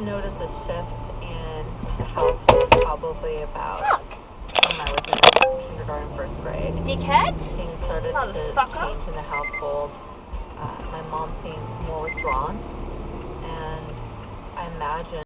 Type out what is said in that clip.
notice a shift in the household probably about when I was in kindergarten, first grade. Dickhead? Things started to change in the household. Uh, my mom seemed more withdrawn, and I imagine